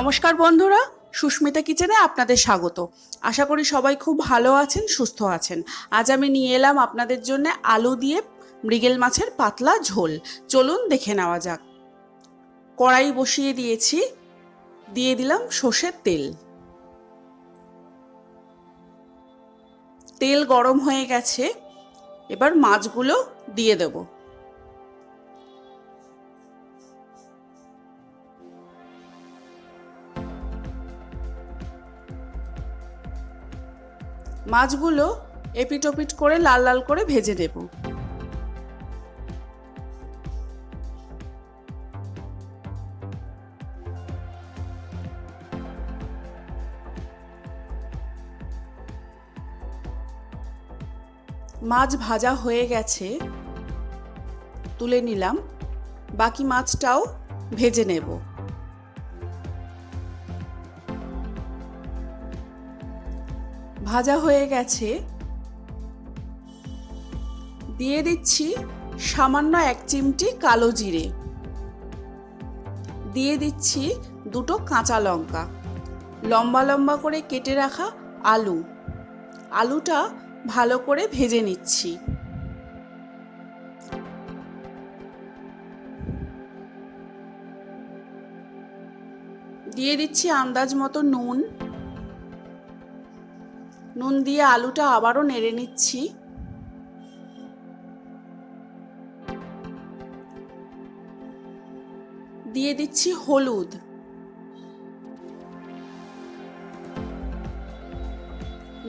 নমস্কার বন্ধুরা, সুস্মিতা কিচেনে আপনাদের স্বাগত। আশা করি সবাই খুব ভালো আছেন, সুস্থ আছেন। আজ আমি নিয়ে এলাম আপনাদের জন্য আলু দিয়ে মৃগেল মাছের পাতলা ঝোল। চলুন দেখে নেওয়া যাক। কড়াই বসিয়ে দিয়েছি, দিয়ে দিলাম সর্ষের তেল। তেল গরম হয়ে গেছে, এবার মাছগুলো দিয়ে দেবো। মাছগুলো এপিটোপিট করে লাল লাল করে ভেজে নেব। মাছ ভাজা হয়ে গেছে, তুলে নিলাম। বাকি মাছটাও ভেজে নেব। ভাজা হয়ে গেছে। দিয়ে দিচ্ছি সামান্য এক চিমটি কালো জিরে। দিয়ে দিচ্ছি দুটো কাঁচা লঙ্কা। লম্বা লম্বা করে কেটে রাখা আলু। আলুটা ভালো করে ভেজে নিচ্ছি। দিয়ে দিচ্ছি আন্দাজ মতো নুন। নুন দিয়ে আলুটা আবারও নেড়ে নিচ্ছি। দিয়ে দিচ্ছি হলুদ।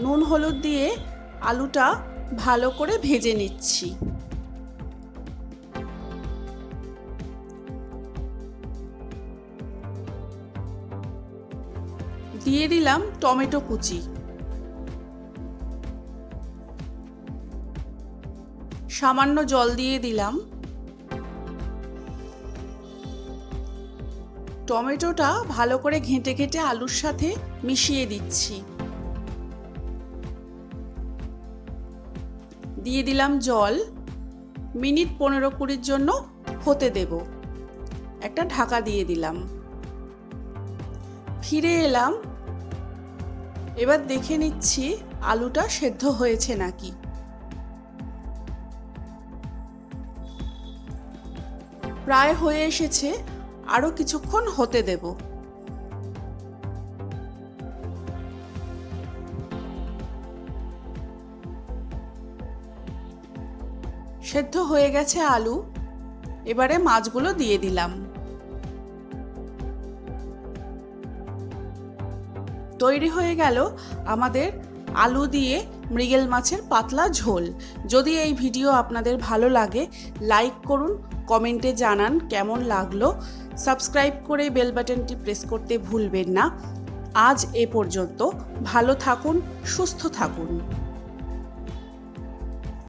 নুন হলুদ দিয়ে আলুটা ভালো করে ভেজে নিচ্ছি। দিয়ে দিলাম টমেটো কুচি। সামান্য জল দিয়ে দিলাম। টমেটোটা ভালো করে ঘেঁটে ঘেঁটে আলুর সাথে মিশিয়ে দিচ্ছি। দিয়ে দিলাম জল। মিনিট পনেরো কুড়ির জন্য হতে দেব। একটা ঢাকা দিয়ে দিলাম। ফিরে এলাম। এবার দেখে নিচ্ছি আলুটা সেদ্ধ হয়েছে নাকি। প্রায় হয়ে এসেছে আরও কিছুক্ষণ হতে দেব। সেদ্ধ হয়ে গেছে আলু। এবারে মাছগুলো দিয়ে দিলাম। তৈরি হয়ে গেল আমাদের আলু দিয়ে মৃগেল মাছের পাতলা ঝোল। যদি এই ভিডিও আপনাদের ভালো লাগে, লাইক করুন, কমেন্টে জানান কেমন লাগল। সাবস্ক্রাইব করে বেল বাটনটি প্রেস করতে ভুলবেন না। আজ এ পর্যন্ত ভালো থাকুন, সুস্থ থাকুন।